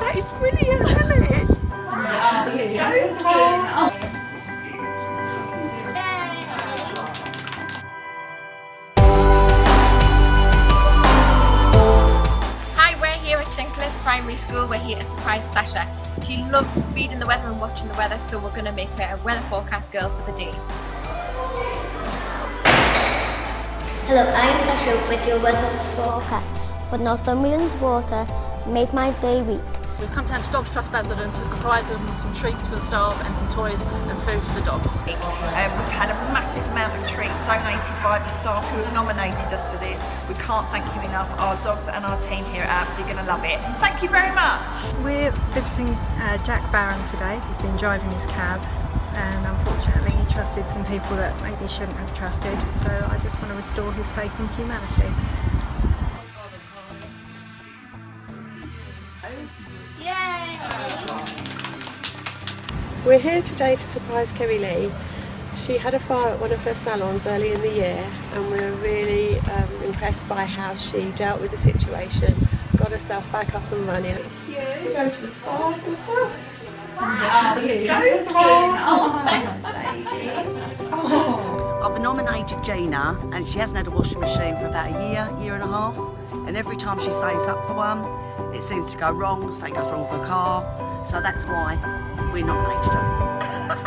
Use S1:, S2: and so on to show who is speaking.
S1: that is brilliant, isn't it?
S2: Hi, we're here at Shincliffe Primary School. We're here to surprise Sasha. She loves reading the weather and watching the weather, so we're going to make her a weather forecast girl for the day.
S3: Hello, I'm Sasha with your weather forecast for Northumberland's water. Make my day week.
S4: We've come down to Dogs Trust Basildon to surprise them with some treats for the staff and some toys and food for the dogs.
S1: Um, we've had a massive amount of treats donated by the staff who have nominated us for this. We can't thank you enough. Our dogs and our team here are absolutely going to love it. Thank you very much.
S5: We're visiting uh, Jack Barron today. He's been driving his cab and unfortunately he trusted some people that maybe shouldn't have trusted. So I just want to restore his faith in humanity.
S6: We're here today to surprise Kerry Lee. She had a fire at one of her salons early in the year and we were really um, impressed by how she dealt with the situation, got herself back up and running. Yeah, to go to the spa herself.
S7: I've nominated Gina and she hasn't had a washing machine for about a year, year and a half. And every time she saves up for one, it seems to go wrong, something goes wrong with her car. So that's why we nominated her.